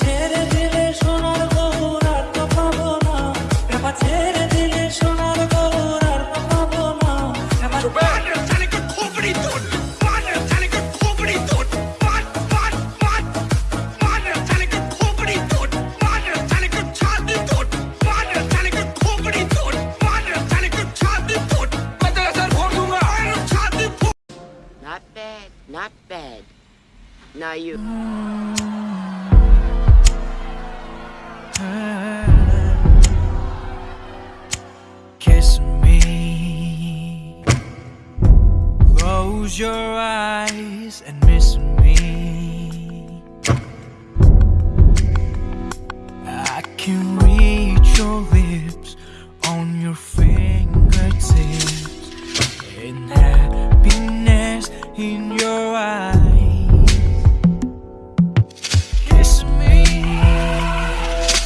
ছেড়ে দিলে সোনার গৌর আর তো পাবো না। এবার ছেড়ে দিলে সোনার গৌর আর তো পাবো না। এবার Mana tali ka khopri tot. Mana me. Close your eyes and miss me. I can reach your lips on your fingertips